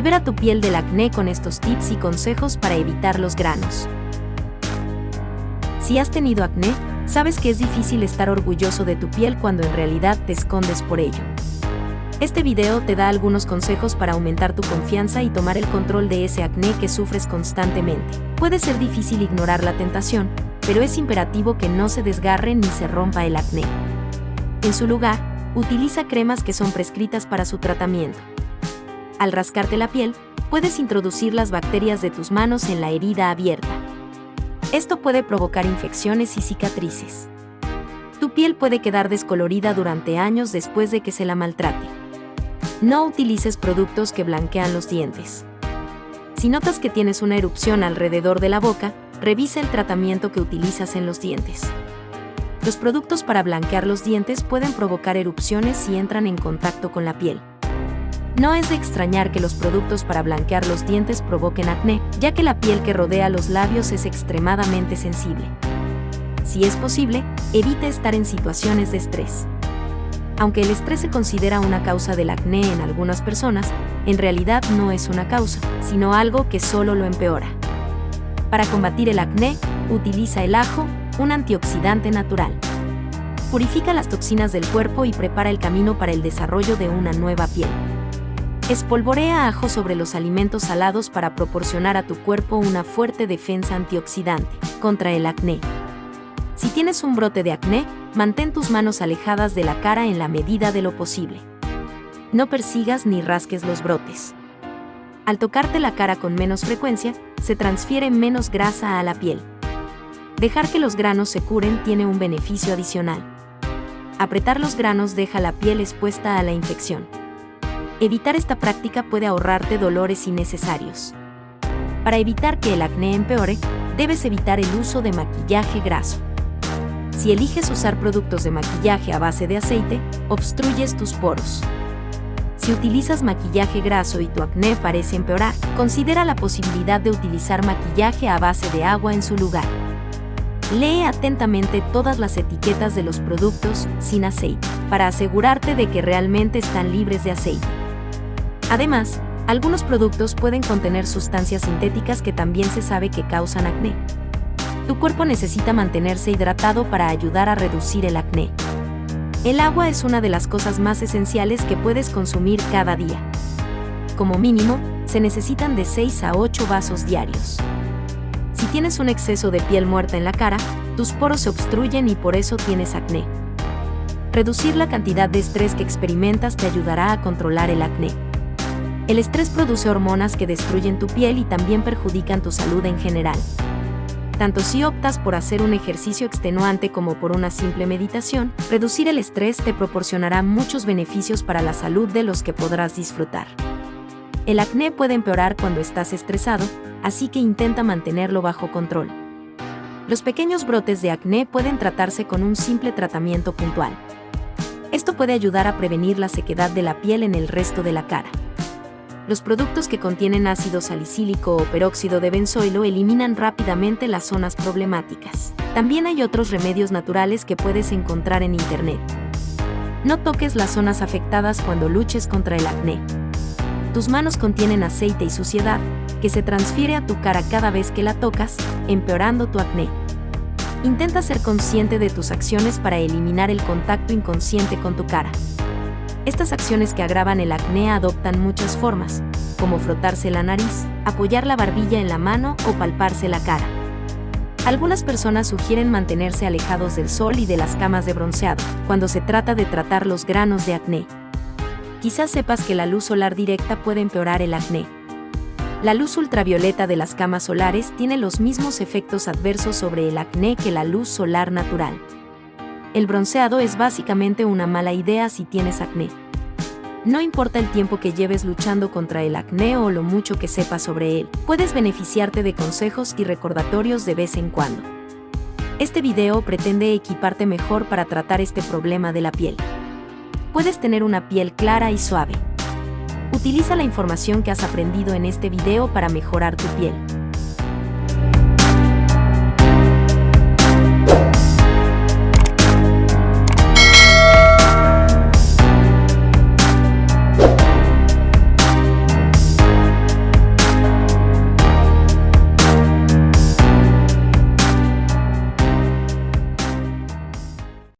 Libera tu piel del acné con estos tips y consejos para evitar los granos. Si has tenido acné, sabes que es difícil estar orgulloso de tu piel cuando en realidad te escondes por ello. Este video te da algunos consejos para aumentar tu confianza y tomar el control de ese acné que sufres constantemente. Puede ser difícil ignorar la tentación, pero es imperativo que no se desgarre ni se rompa el acné. En su lugar, utiliza cremas que son prescritas para su tratamiento. Al rascarte la piel, puedes introducir las bacterias de tus manos en la herida abierta. Esto puede provocar infecciones y cicatrices. Tu piel puede quedar descolorida durante años después de que se la maltrate. No utilices productos que blanquean los dientes. Si notas que tienes una erupción alrededor de la boca, revisa el tratamiento que utilizas en los dientes. Los productos para blanquear los dientes pueden provocar erupciones si entran en contacto con la piel. No es de extrañar que los productos para blanquear los dientes provoquen acné, ya que la piel que rodea los labios es extremadamente sensible. Si es posible, evita estar en situaciones de estrés. Aunque el estrés se considera una causa del acné en algunas personas, en realidad no es una causa, sino algo que solo lo empeora. Para combatir el acné, utiliza el ajo, un antioxidante natural. Purifica las toxinas del cuerpo y prepara el camino para el desarrollo de una nueva piel. Espolvorea ajo sobre los alimentos salados para proporcionar a tu cuerpo una fuerte defensa antioxidante contra el acné. Si tienes un brote de acné, mantén tus manos alejadas de la cara en la medida de lo posible. No persigas ni rasques los brotes. Al tocarte la cara con menos frecuencia, se transfiere menos grasa a la piel. Dejar que los granos se curen tiene un beneficio adicional. Apretar los granos deja la piel expuesta a la infección. Evitar esta práctica puede ahorrarte dolores innecesarios. Para evitar que el acné empeore, debes evitar el uso de maquillaje graso. Si eliges usar productos de maquillaje a base de aceite, obstruyes tus poros. Si utilizas maquillaje graso y tu acné parece empeorar, considera la posibilidad de utilizar maquillaje a base de agua en su lugar. Lee atentamente todas las etiquetas de los productos sin aceite, para asegurarte de que realmente están libres de aceite. Además, algunos productos pueden contener sustancias sintéticas que también se sabe que causan acné. Tu cuerpo necesita mantenerse hidratado para ayudar a reducir el acné. El agua es una de las cosas más esenciales que puedes consumir cada día. Como mínimo, se necesitan de 6 a 8 vasos diarios. Si tienes un exceso de piel muerta en la cara, tus poros se obstruyen y por eso tienes acné. Reducir la cantidad de estrés que experimentas te ayudará a controlar el acné. El estrés produce hormonas que destruyen tu piel y también perjudican tu salud en general. Tanto si optas por hacer un ejercicio extenuante como por una simple meditación, reducir el estrés te proporcionará muchos beneficios para la salud de los que podrás disfrutar. El acné puede empeorar cuando estás estresado, así que intenta mantenerlo bajo control. Los pequeños brotes de acné pueden tratarse con un simple tratamiento puntual. Esto puede ayudar a prevenir la sequedad de la piel en el resto de la cara los productos que contienen ácido salicílico o peróxido de benzoilo eliminan rápidamente las zonas problemáticas. También hay otros remedios naturales que puedes encontrar en Internet. No toques las zonas afectadas cuando luches contra el acné. Tus manos contienen aceite y suciedad, que se transfiere a tu cara cada vez que la tocas, empeorando tu acné. Intenta ser consciente de tus acciones para eliminar el contacto inconsciente con tu cara. Estas acciones que agravan el acné adoptan muchas formas, como frotarse la nariz, apoyar la barbilla en la mano o palparse la cara. Algunas personas sugieren mantenerse alejados del sol y de las camas de bronceado cuando se trata de tratar los granos de acné. Quizás sepas que la luz solar directa puede empeorar el acné. La luz ultravioleta de las camas solares tiene los mismos efectos adversos sobre el acné que la luz solar natural el bronceado es básicamente una mala idea si tienes acné. No importa el tiempo que lleves luchando contra el acné o lo mucho que sepas sobre él, puedes beneficiarte de consejos y recordatorios de vez en cuando. Este video pretende equiparte mejor para tratar este problema de la piel. Puedes tener una piel clara y suave. Utiliza la información que has aprendido en este video para mejorar tu piel.